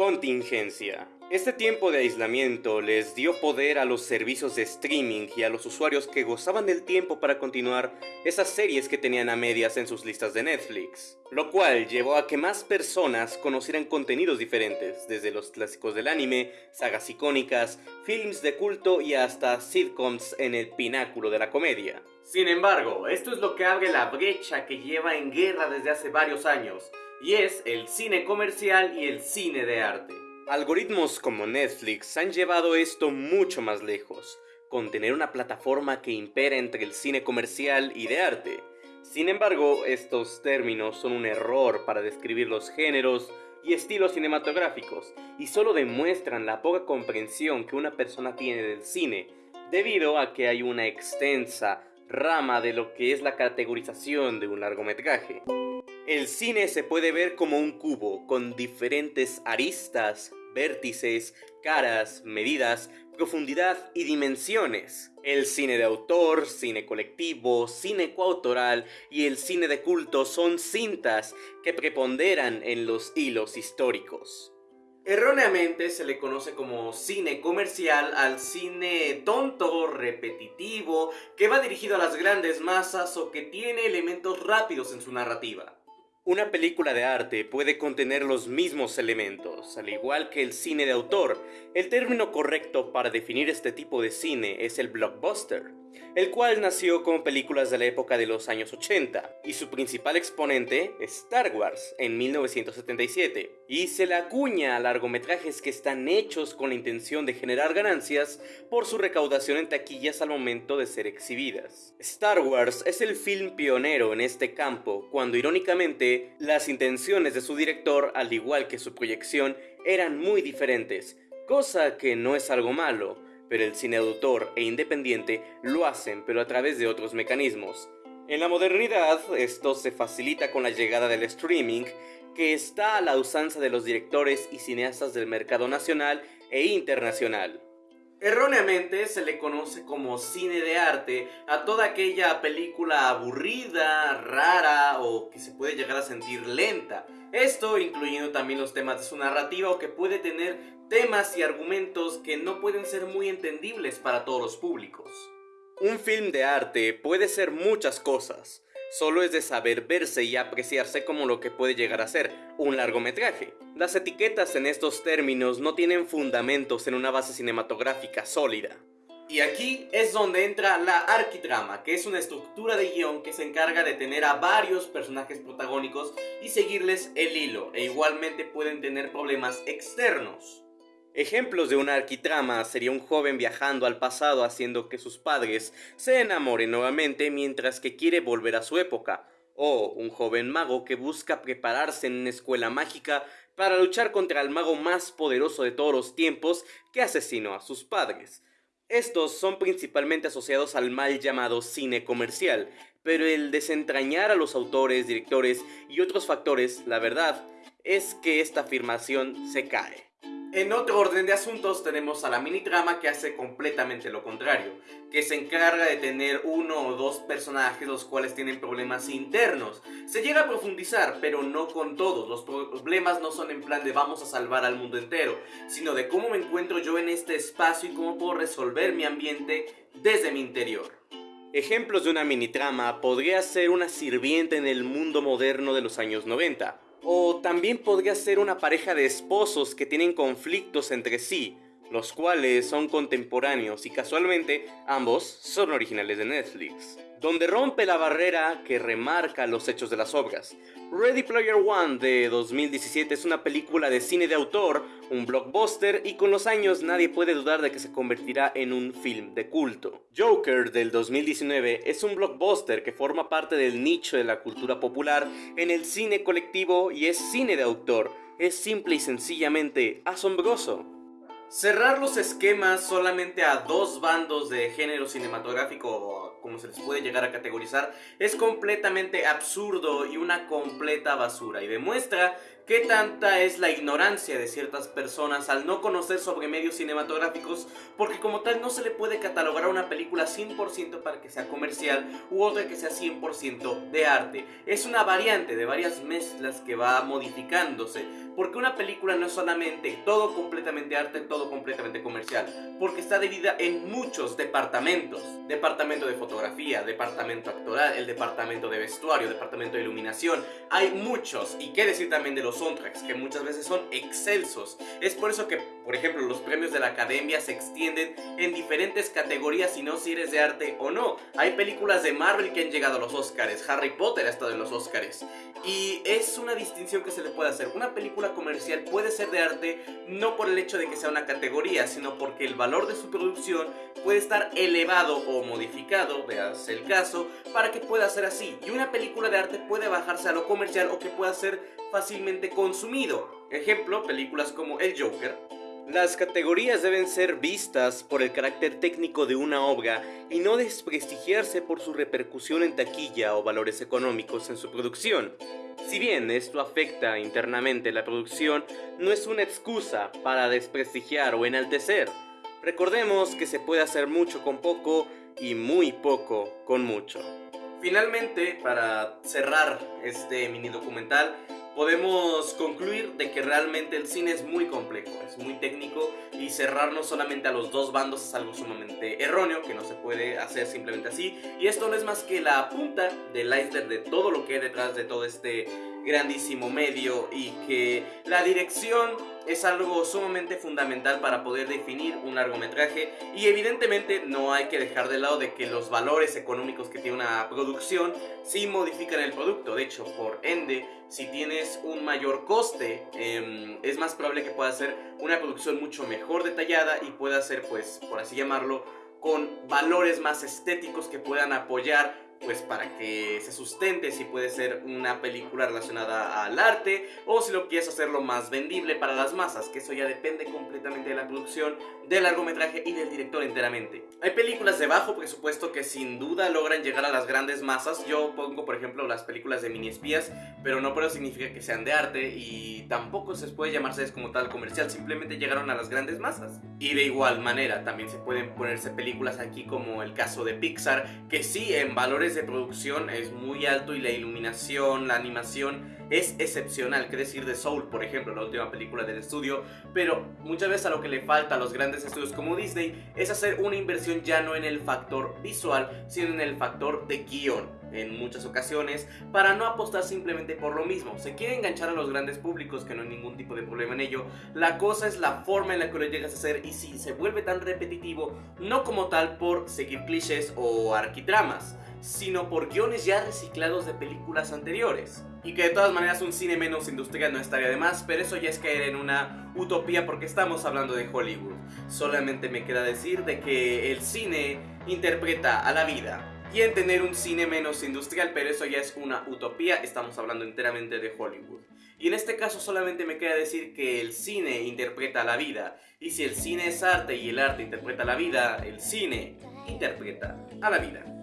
Contingencia. Este tiempo de aislamiento les dio poder a los servicios de streaming y a los usuarios que gozaban del tiempo para continuar esas series que tenían a medias en sus listas de Netflix, lo cual llevó a que más personas conocieran contenidos diferentes, desde los clásicos del anime, sagas icónicas, films de culto y hasta sitcoms en el pináculo de la comedia. Sin embargo, esto es lo que abre la brecha que lleva en guerra desde hace varios años, y es el cine comercial y el cine de arte. Algoritmos como Netflix han llevado esto mucho más lejos, con tener una plataforma que impera entre el cine comercial y de arte. Sin embargo, estos términos son un error para describir los géneros y estilos cinematográficos, y solo demuestran la poca comprensión que una persona tiene del cine, debido a que hay una extensa rama de lo que es la categorización de un largometraje. El cine se puede ver como un cubo con diferentes aristas, vértices, caras, medidas, profundidad y dimensiones. El cine de autor, cine colectivo, cine coautoral y el cine de culto son cintas que preponderan en los hilos históricos. Erróneamente se le conoce como cine comercial al cine tonto, repetitivo, que va dirigido a las grandes masas o que tiene elementos rápidos en su narrativa. Una película de arte puede contener los mismos elementos, al igual que el cine de autor. El término correcto para definir este tipo de cine es el blockbuster el cual nació como películas de la época de los años 80, y su principal exponente Star Wars en 1977, y se le acuña a largometrajes que están hechos con la intención de generar ganancias por su recaudación en taquillas al momento de ser exhibidas. Star Wars es el film pionero en este campo, cuando irónicamente las intenciones de su director, al igual que su proyección, eran muy diferentes, cosa que no es algo malo, pero el cine autor e independiente lo hacen pero a través de otros mecanismos. En la modernidad, esto se facilita con la llegada del streaming, que está a la usanza de los directores y cineastas del mercado nacional e internacional. Erróneamente se le conoce como cine de arte a toda aquella película aburrida, rara o que se puede llegar a sentir lenta. Esto incluyendo también los temas de su narrativa o que puede tener temas y argumentos que no pueden ser muy entendibles para todos los públicos. Un film de arte puede ser muchas cosas, solo es de saber verse y apreciarse como lo que puede llegar a ser un largometraje. Las etiquetas en estos términos no tienen fundamentos en una base cinematográfica sólida. Y aquí es donde entra la arquitrama, que es una estructura de guion que se encarga de tener a varios personajes protagónicos y seguirles el hilo, e igualmente pueden tener problemas externos. Ejemplos de una arquitrama sería un joven viajando al pasado haciendo que sus padres se enamoren nuevamente mientras que quiere volver a su época, o un joven mago que busca prepararse en una escuela mágica para luchar contra el mago más poderoso de todos los tiempos que asesinó a sus padres. Estos son principalmente asociados al mal llamado cine comercial, pero el desentrañar a los autores, directores y otros factores, la verdad, es que esta afirmación se cae. En otro orden de asuntos tenemos a la mini trama que hace completamente lo contrario, que se encarga de tener uno o dos personajes los cuales tienen problemas internos. Se llega a profundizar, pero no con todos, los problemas no son en plan de vamos a salvar al mundo entero, sino de cómo me encuentro yo en este espacio y cómo puedo resolver mi ambiente desde mi interior. Ejemplos de una mini trama podría ser una sirvienta en el mundo moderno de los años 90, o también podría ser una pareja de esposos que tienen conflictos entre sí, los cuales son contemporáneos y casualmente ambos son originales de Netflix donde rompe la barrera que remarca los hechos de las obras. Ready Player One de 2017 es una película de cine de autor, un blockbuster y con los años nadie puede dudar de que se convertirá en un film de culto. Joker del 2019 es un blockbuster que forma parte del nicho de la cultura popular en el cine colectivo y es cine de autor. Es simple y sencillamente asombroso. Cerrar los esquemas solamente a dos bandos de género cinematográfico como se les puede llegar a categorizar, es completamente absurdo y una completa basura. Y demuestra ¿Qué tanta es la ignorancia de ciertas personas al no conocer sobre medios cinematográficos? Porque como tal no se le puede catalogar a una película 100% para que sea comercial u otra que sea 100% de arte. Es una variante de varias mezclas que va modificándose. Porque una película no es solamente todo completamente arte, todo completamente comercial. Porque está dividida en muchos departamentos. Departamento de fotografía, departamento actoral, el departamento de vestuario, departamento de iluminación. Hay muchos. Y qué decir también de los soundtracks, que muchas veces son excelsos. Es por eso que, por ejemplo, los premios de la academia se extienden en diferentes categorías y no si eres de arte o no. Hay películas de Marvel que han llegado a los Oscars. Harry Potter ha estado en los Oscars. Y es una distinción que se le puede hacer. Una película comercial puede ser de arte no por el hecho de que sea una categoría, sino porque el valor de su producción puede estar elevado o modificado, veas el caso, para que pueda ser así. Y una película de arte puede bajarse a lo comercial o que pueda ser fácilmente consumido. Ejemplo, películas como El Joker, las categorías deben ser vistas por el carácter técnico de una obra y no desprestigiarse por su repercusión en taquilla o valores económicos en su producción. Si bien esto afecta internamente la producción, no es una excusa para desprestigiar o enaltecer. Recordemos que se puede hacer mucho con poco y muy poco con mucho. Finalmente, para cerrar este mini documental, podemos concluir de que realmente el cine es muy complejo, es muy técnico y cerrarnos solamente a los dos bandos es algo sumamente erróneo, que no se puede hacer simplemente así. Y esto no es más que la punta del iceberg de todo lo que hay detrás de todo este grandísimo medio y que la dirección es algo sumamente fundamental para poder definir un largometraje. Y evidentemente no hay que dejar de lado de que los valores económicos que tiene una producción sí modifican el producto, de hecho por ende si tienes un mayor coste em, es más probable que pueda ser una producción mucho mejor detallada y pueda ser pues por así llamarlo con valores más estéticos que puedan apoyar pues para que se sustente si puede ser una película relacionada al arte o si lo quieres hacerlo más vendible para las masas, que eso ya depende completamente de la producción, del largometraje y del director enteramente. Hay películas de bajo presupuesto que sin duda logran llegar a las grandes masas, yo pongo por ejemplo las películas de mini espías, pero no por eso significa que sean de arte y tampoco se puede llamarse como tal comercial, simplemente llegaron a las grandes masas. Y de igual manera también se pueden ponerse películas aquí como el caso de Pixar, que sí en valores de producción es muy alto y la iluminación, la animación es excepcional, que decir de Soul, por ejemplo, la última película del estudio, pero muchas veces a lo que le falta a los grandes estudios como Disney es hacer una inversión ya no en el factor visual, sino en el factor de guion en muchas ocasiones para no apostar simplemente por lo mismo. Se quiere enganchar a los grandes públicos que no hay ningún tipo de problema en ello. La cosa es la forma en la que lo llegas a hacer y si se vuelve tan repetitivo, no como tal por seguir clichés o arquitramas, sino por guiones ya reciclados de películas anteriores. Y que de todas maneras un cine menos industrial no estaría de más, pero eso ya es caer en una utopía porque estamos hablando de Hollywood. Solamente me queda decir de que el cine interpreta a la vida y en tener un cine menos industrial, pero eso ya es una utopía, estamos hablando enteramente de Hollywood. Y en este caso solamente me queda decir que el cine interpreta la vida, y si el cine es arte y el arte interpreta la vida, el cine interpreta a la vida.